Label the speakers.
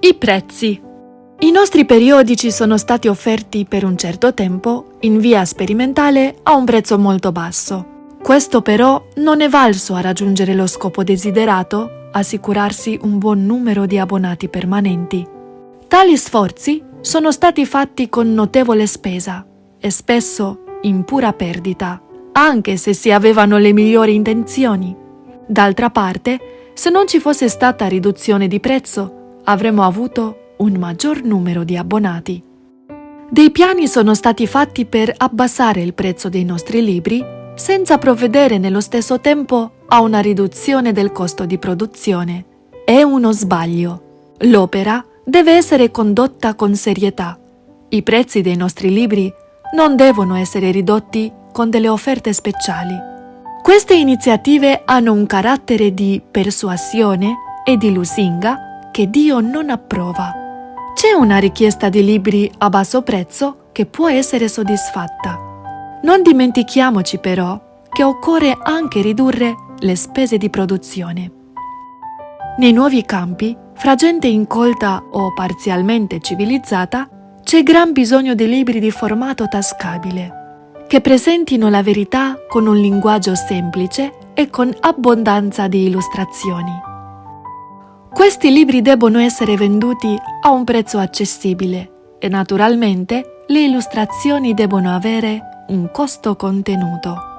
Speaker 1: I prezzi. I nostri periodici sono stati offerti per un certo tempo, in via sperimentale, a un prezzo molto basso. Questo però non è valso a raggiungere lo scopo desiderato, assicurarsi un buon numero di abbonati permanenti. Tali sforzi sono stati fatti con notevole spesa e spesso in pura perdita, anche se si avevano le migliori intenzioni. D'altra parte, se non ci fosse stata riduzione di prezzo, avremmo avuto un maggior numero di abbonati. Dei piani sono stati fatti per abbassare il prezzo dei nostri libri senza provvedere nello stesso tempo a una riduzione del costo di produzione. È uno sbaglio. L'opera deve essere condotta con serietà. I prezzi dei nostri libri non devono essere ridotti con delle offerte speciali. Queste iniziative hanno un carattere di persuasione e di lusinga che Dio non approva. C'è una richiesta di libri a basso prezzo che può essere soddisfatta non dimentichiamoci però che occorre anche ridurre le spese di produzione. Nei nuovi campi, fra gente incolta o parzialmente civilizzata, c'è gran bisogno di libri di formato tascabile, che presentino la verità con un linguaggio semplice e con abbondanza di illustrazioni. Questi libri debbono essere venduti a un prezzo accessibile e naturalmente le illustrazioni debbono avere un costo contenuto.